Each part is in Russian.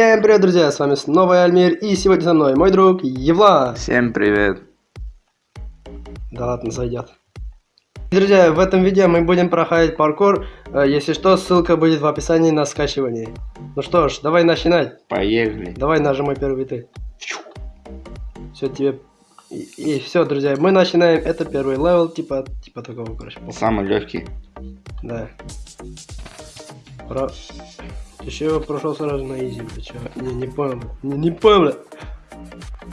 Всем привет, друзья, с вами снова Альмир, и сегодня со мной мой друг Евла. Всем привет. Да ладно, зайдет. Друзья, в этом видео мы будем проходить паркур, Э, если что, ссылка будет в описании на скачивание. Ну что ж, давай начинать. Поехали. Давай нажимай первый ты. Все тебе... И, и все, друзья, мы начинаем, это первый level, типа, типа такого, короче. Самый легкий. Да. Про... Еще его прошел сразу на easy, ты чё? Не, не понял. Не, не понял.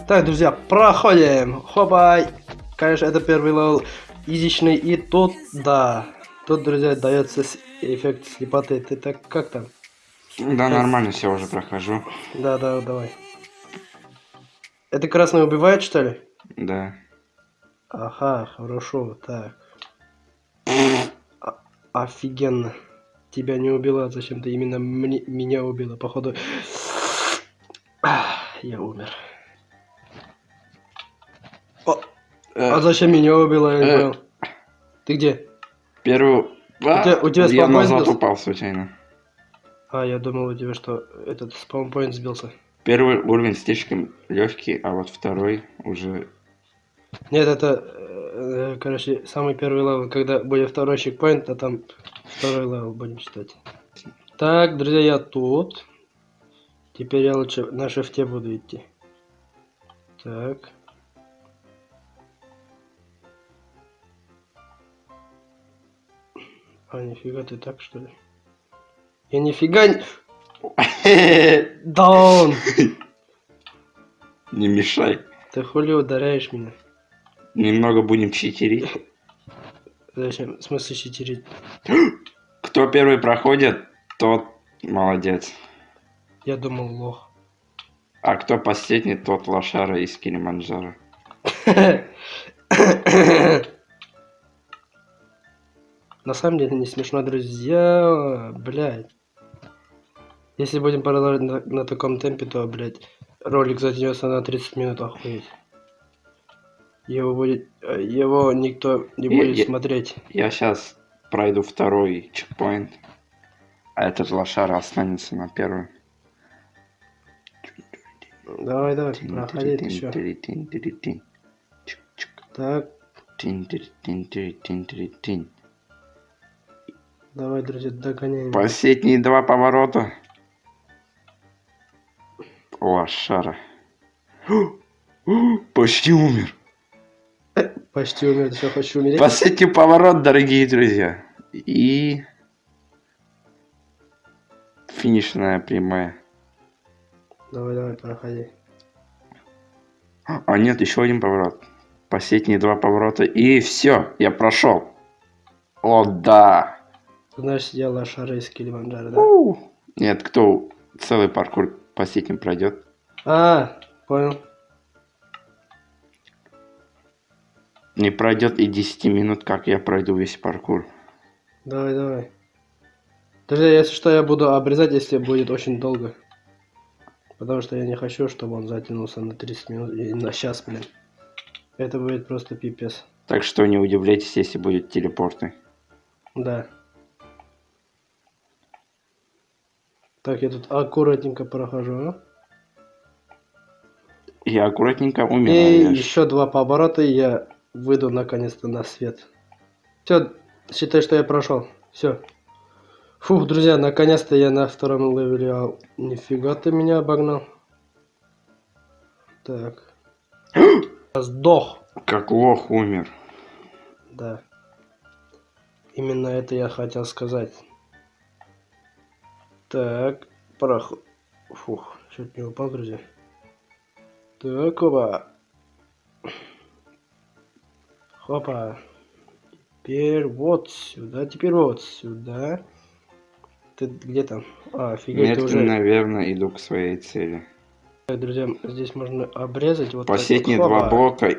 Так, друзья, проходим. Хопа. Конечно, это первый level изичный. И тут, да. Тут, друзья, дается эффект слепоты. Ты так как там? Да, нормально все уже прохожу. Да, да, давай. Это красный убивает, что ли? Да. Ага, хорошо, так. офигенно тебя не убила, зачем ты именно мне, меня убила, походу. Я умер. О, э, а зачем меня убила, я не э, понял. Ты где? Первый... А, у тебя, у тебя я назад сбился? упал случайно. А, я думал у тебя, что этот спаунпоинт сбился. Первый уровень слишком легкий, а вот второй уже... Нет, это, э, короче, самый первый level, когда будет второй checkpoint, а там Второй level будем читать. Так, друзья, я тут. Теперь я лучше на шифте буду идти. Так. А, нифига ты так, что ли? Я нифига не... Даун! Не мешай. Ты хули ударяешь меня? Немного будем читерить. Зачем? В смысле читерить? Кто первый проходит, тот молодец. Я думал лох. А кто последний, тот лошара из Килиманджаро. На самом деле не смешно, друзья. Блядь. Если будем продолжать на, на таком темпе, то, блядь, ролик затянется на 30 минут, охуеть. Его будет, э, его никто не будет я, смотреть. Я сейчас пройду второй чекпоинт, а этот лошара останется на первом. Давай, давай, проходи еще. Так. Давай, друзья, догоняем. Последние два поворота. Лошара. Почти умер. Почти умер, все, хочу умереть. Последний поворот, дорогие друзья. И... Финишная прямая. Давай, давай, проходи. А нет, еще один поворот. Последние два поворота. И все, я прошел. О, да. Значит, я лошара из Килиманджаро, да? Нет, кто целый паркур последним пройдет. А, понял. Не пройдет и 10 минут, как я пройду весь паркур. Давай, давай. Друзья, если что, я буду обрезать, если будет очень долго. Потому что я не хочу, чтобы он затянулся на 30 минут и на час, блин. Это будет просто пипец. Так что не удивляйтесь, если будет телепорты. Да. Так, я тут аккуратненько прохожу, а? Я аккуратненько умираю. И еще два поворота, и я выйду наконец-то на свет. Все, считай, что я прошел. Все. Фух, друзья, наконец-то я на втором левеле. А, нифига ты меня обогнал. Так. Сдох. Как лох умер. Да. Именно это я хотел сказать. Так, проход. Фух, чуть не упал, друзья. Так, оба. Хопа. Теперь вот сюда, теперь вот сюда. Ты где там? А, офигеть, Нет, уже... наверное, иду к своей цели. Так, друзья, здесь можно обрезать вот Последние вот. два блока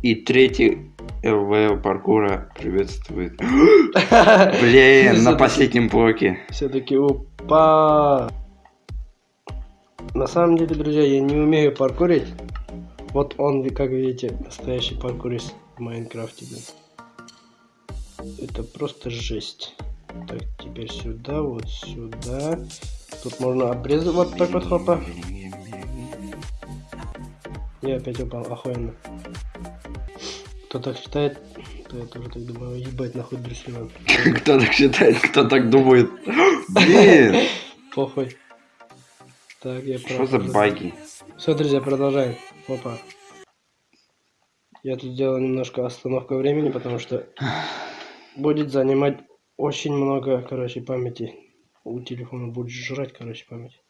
и третий ЛВЛ паркура приветствует. Блин, на последнем блоке. Все-таки упа. На самом деле, друзья, я не умею паркурить. Вот он, как видите, настоящий паркурист в Майнкрафте. Это просто жесть. Так, теперь сюда, вот сюда. Тут можно обрезать вот так вот, хопа. Я опять упал, охуенно. Кто так считает, то я тоже так думаю, ебать нахуй Брюсселен. Кто так считает, кто так думает? Блин, Похуй. Так, я что за баги? Все, друзья, продолжаем. Опа. Я тут сделал немножко остановку времени, потому что будет занимать очень много, короче, памяти. У телефона будет жрать, короче, память.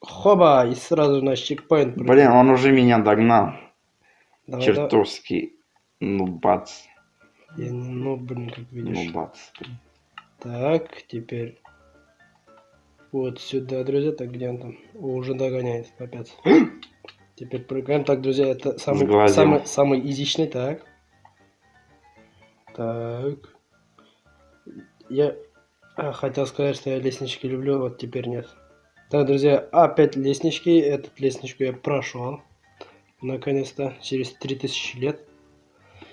Хоба! И сразу на чекпоинт. Блин, он уже меня догнал. Давай, Чертовски. Ну бац. Я не, ну, блин, как видишь. Ну бац. Так, теперь вот сюда, друзья. Так, где он там? О, уже догоняет опять. Теперь прыгаем. Так, друзья, это самый, самый, самый изичный, так. Так. Я а, хотел сказать, что я лестнички люблю, вот теперь нет. Так, друзья, опять лестнички. Эту лестничку я прошел. Наконец-то, через 3000 лет.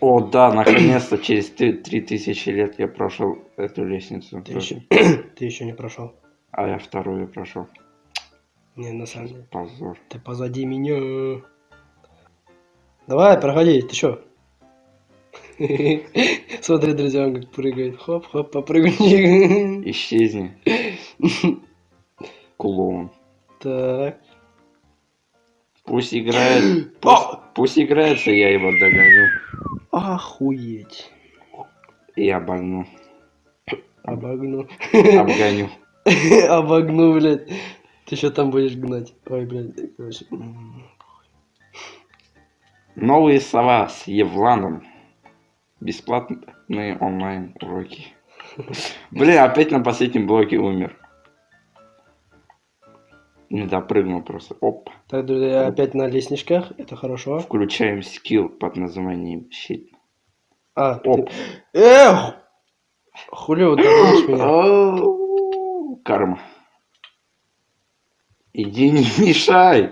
О, да, наконец-то через три три тысячи лет я прошел эту лестницу. Ты еще, ты еще не прошел. А я вторую прошел. Не, на самом деле. Позор. Ты позади меня. Давай, проходи, ты чё? Смотри, друзья, он как прыгает. Хоп-хоп, попрыгни. Исчезни. Клоун. Так. Пусть играет. Пусть играется, я его догоню. Охуеть. И обогну. Обогну. Обгоню. Обогну, блядь. Ты что там будешь гнать? Ой, блядь, короче. Новые сова с Евланом. Бесплатные онлайн уроки. Блин, опять на последнем блоке умер. Не допрыгнул просто. Оп. Так, друзья, опять на лестничках. Это хорошо. Включаем скилл под названием щит. А, Оп. ты... Эх! Хули ударишь меня? Карма. Иди не мешай.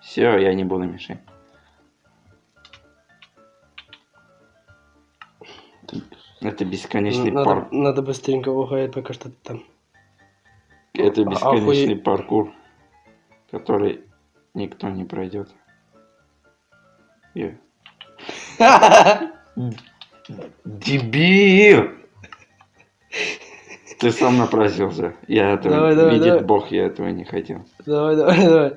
Все, я не буду мешать. Это бесконечный Надо, парк. надо быстренько уходить, пока что ты там. Это бесконечный охуе- паркур, который никто не пройдет. Дебил! Ты сам напросился. Я этого Давай, давай, видит давай. Бог, я этого не хотел. Давай, давай, давай.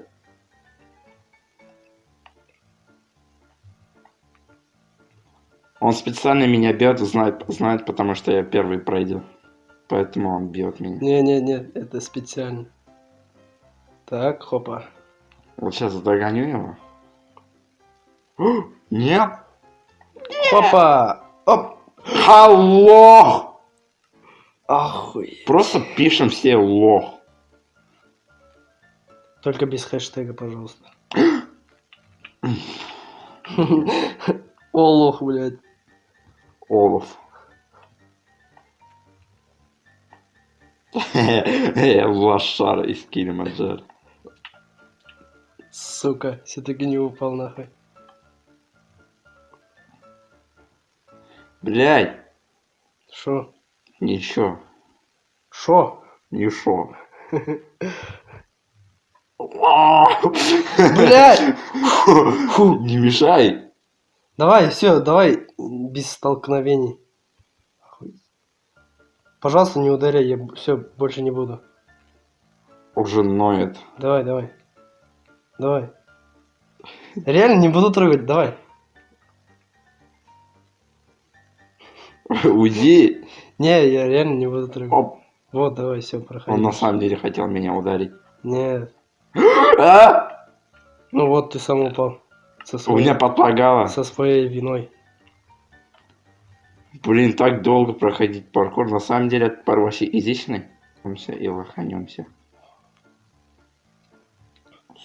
Он специально меня бьет, знает, знает, потому что я первый пройдет. Поэтому он бьет меня. Не-не-не, это специально. Так, хопа. Вот сейчас догоню его. О, Нет! Хопа! Оп! Алло! Охуеть. Просто пишем все лох. Только без хэштега, пожалуйста. О, лох, блядь. Олаф. Лошара из Килиманджаро. Сука, все-таки не упал нахуй. Блядь, Шо? Ничего, Шо? ничего. Блядь! Фу, не мешай. Давай, все, давай, без столкновений. Пожалуйста, не ударяй, я все, больше не буду. Уже ноет. Давай, давай. Давай. Реально не буду трогать, давай. Уйди. Не, я реально не буду трогать. Оп. Вот, давай, все, проходи. Он на самом деле хотел меня ударить. Нет. А! Ну вот, ты сам упал. Со У своей, меня подлагало. со своей виной. Блин, так долго проходить паркур. На самом деле этот парк вообще изичный. И лоханемся.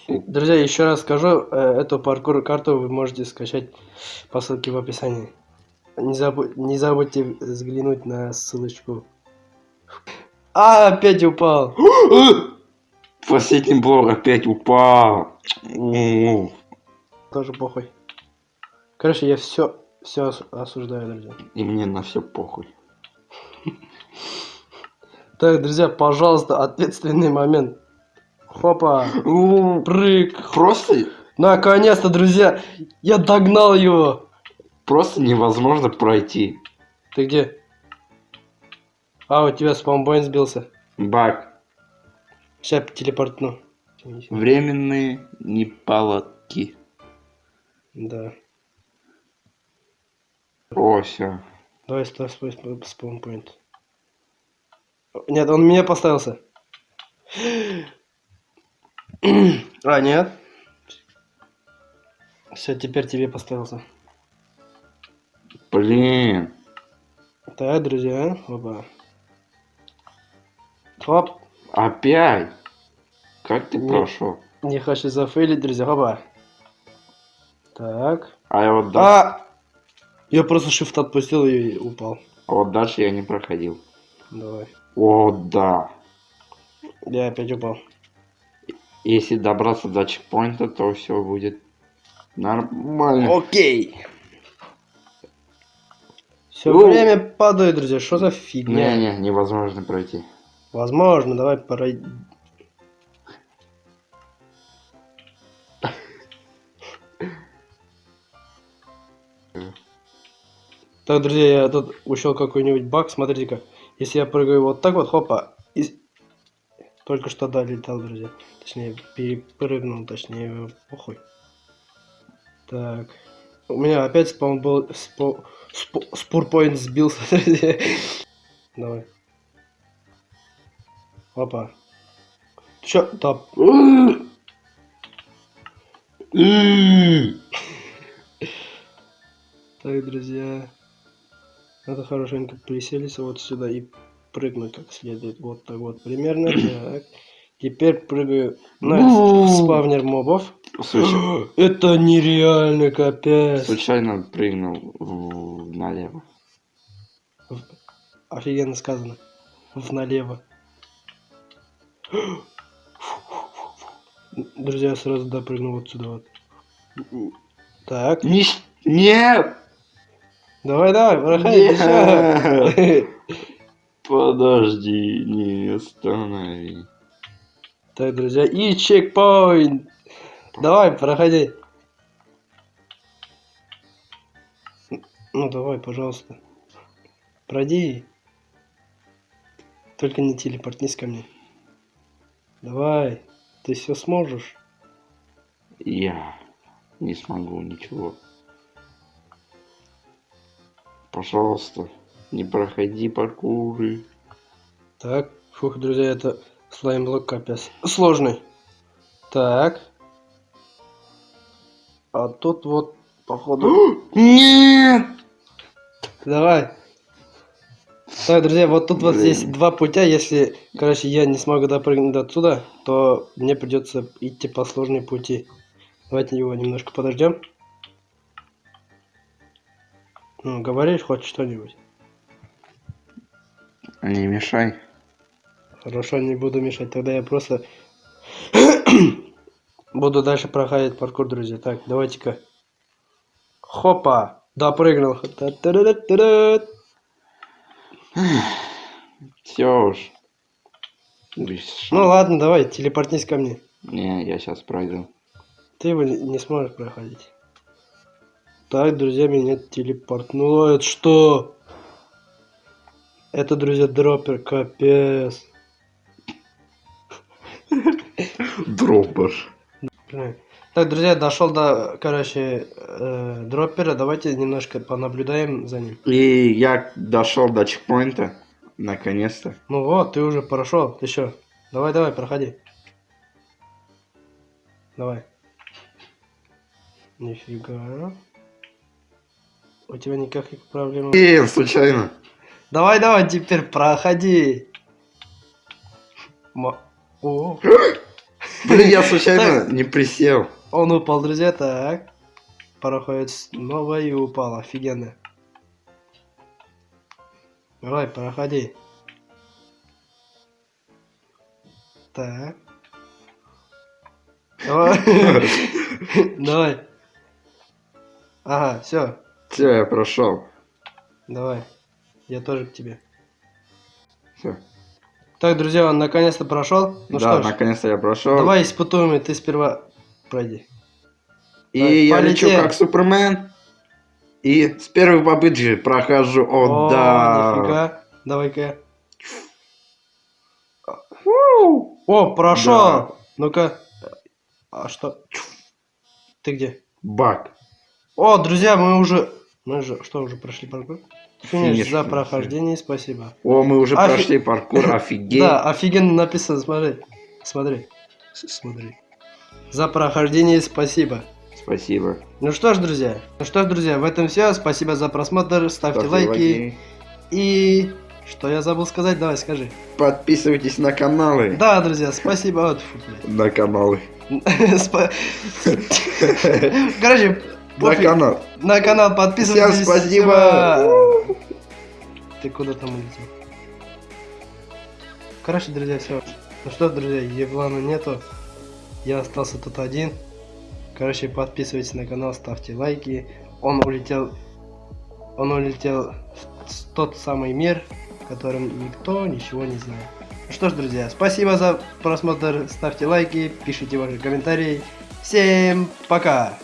Друзья, еще раз скажу, э, эту паркур карту вы можете скачать по ссылке в описании. Не, забу- не забудьте взглянуть на ссылочку. А, опять упал. Последний блок опять упал. Тоже похуй. Короче, я все, все осуждаю, друзья. И мне на все похуй. Так, друзья, пожалуйста, ответственный момент. Хопа. Прыг. Просто, Наконец-то, друзья, я догнал его. Просто невозможно пройти. Ты где? А, у тебя спамбоин сбился. Баг. Сейчас телепортну. Временные неполадки. Да. О, все. Давай ставь свой сп- спаунпоинт. Нет, он меня поставился. А, нет. Все, теперь тебе поставился. Блин. Так, друзья, опа. Хоп, Опять? Как ты Не. прошел? не хочу зафейлить, друзья, опа. Так. А я вот, да- А! Я просто shift отпустил и упал. а вот дальше я не проходил. Давай. О, да. Я опять упал. Если добраться до чекпоинта, то все будет нормально. Окей. Все Ну. время падает, друзья. Что за фигня? Не-не, невозможно пройти. Возможно, давай пройди. Так, друзья, я тут ушел какой-нибудь баг. Смотрите-ка. Если я прыгаю вот так вот, хопа. и- Только что долетал, друзья. Точнее, перепрыгнул, точнее, похуй. Так. У меня опять спаун был... Спо... Спо... Спурпоинт сбился. Давай. Опа. Чё? Да. Так, друзья. Надо хорошенько приселиться вот сюда и прыгнуть как следует. Вот так вот примерно. Так. Теперь прыгаю на спавнер мобов. Случай- Это нереально, капец. Случайно прыгнул в- налево. Офигенно сказано. В налево. Друзья, сразу допрыгну вот сюда вот. Так. Не Нет! Давай, давай, проходи. Подожди, не останови. Так, друзья, и чекпоинт. Давай, проходи. Ну, давай, пожалуйста. Пройди. Только не телепортнись ко мне. Давай, ты все сможешь. Я не смогу ничего. Пожалуйста, не проходи паркуры. Так, фух, друзья, это слаймблок капец. Сложный. Так. А тут вот, походу... Нет! Давай. Так, друзья, вот тут вот Блин. здесь два путя. Если, короче, я не смогу допрыгнуть до отсюда, то мне придется идти по сложной пути. Давайте его немножко подождем. Ну, говоришь хоть что-нибудь. Не мешай. Хорошо, не буду мешать. Тогда я просто буду дальше проходить паркур, друзья. Так, давайте-ка. Хопа! Допрыгнул. Все уж. Ну ладно, давай, телепортнись ко мне. Не, я сейчас пройду. Ты его не не сможешь проходить. Так, друзья, меня телепортнуло. Это что? Это, друзья, дроппер, капец. Дроппер. Так, друзья, дошел до, короче, э, дроппера. Давайте немножко понаблюдаем за ним. И я дошел до чекпоинта. Наконец-то. Ну вот, ты уже прошел. Ты что? Давай, давай, проходи. Давай. Нифига. У тебя никаких проблем. Блин, случайно. Давай, давай, теперь проходи. Ма- О, Блин, я случайно не присел. он упал, друзья, так. Проходит снова и упал, офигенно. Давай, проходи. Так. Давай. Давай. Ага, все. Все, я прошел. Давай. Я тоже к тебе. Все. Так, друзья, он наконец-то прошел. Ну да, наконец-то я прошел. давай испытуем, и ты сперва пройди. И Давай, я лечу полетели. как Супермен. И с первой попытки прохожу. О, да. нифига. Давай-ка. О, прошел. Да. Ну-ка. А что? Ты где? Бак. О, друзья, мы уже... Мы же... Что, уже прошли паркур? Финиш, Финиш, за прохождение, спасибо. О, мы уже Офи- прошли паркур, офигеть. Да, офигенно написано, смотри. Смотри. Смотри. За прохождение спасибо. Спасибо. Ну что ж, друзья. Ну что ж, друзья, в этом все. Спасибо за просмотр. Ставьте, Ставьте лайки. И... Что я забыл сказать? Давай, скажи. Подписывайтесь на каналы. Да, друзья, спасибо. Вот, фу. На каналы. Короче, На канал. на канал подписывайтесь. Всем спасибо. Ты куда там улетел? Короче, друзья, все. Ну что, друзья, Евлана нету. Я остался тут один. Короче, подписывайтесь на канал, ставьте лайки. Он улетел... Он улетел в тот самый мир, в котором никто ничего не знает. Ну что ж, друзья, спасибо за просмотр. Ставьте лайки, пишите ваши комментарии. Всем пока!